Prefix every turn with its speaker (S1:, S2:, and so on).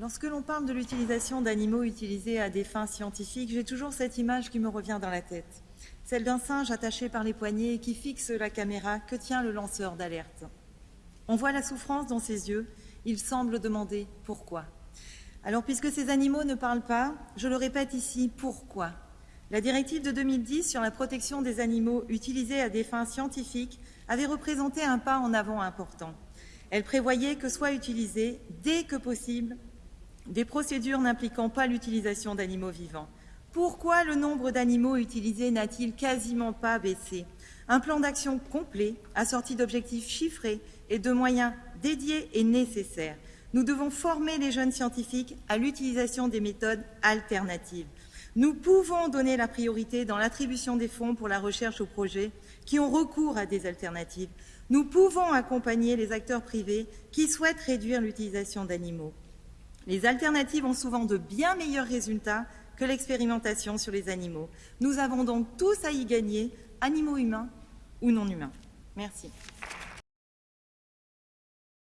S1: Lorsque l'on parle de l'utilisation d'animaux utilisés à des fins scientifiques, j'ai toujours cette image qui me revient dans la tête, celle d'un singe attaché par les poignets qui fixe la caméra que tient le lanceur d'alerte. On voit la souffrance dans ses yeux, il semble demander pourquoi. Alors puisque ces animaux ne parlent pas, je le répète ici, pourquoi? La directive de 2010 sur la protection des animaux utilisés à des fins scientifiques avait représenté un pas en avant important. Elle prévoyait que soient utilisées, dès que possible, des procédures n'impliquant pas l'utilisation d'animaux vivants. Pourquoi le nombre d'animaux utilisés n'a-t-il quasiment pas baissé? Un plan d'action complet, assorti d'objectifs chiffrés et de moyens dédiés est nécessaire. Nous devons former les jeunes scientifiques à l'utilisation des méthodes alternatives. Nous pouvons donner la priorité dans l'attribution des fonds pour la recherche aux projets qui ont recours à des alternatives. Nous pouvons accompagner les acteurs privés qui souhaitent réduire l'utilisation d'animaux. Les alternatives ont souvent de bien meilleurs résultats que l'expérimentation sur les animaux. Nous avons donc tous à y gagner, animaux humains ou non humains. Merci.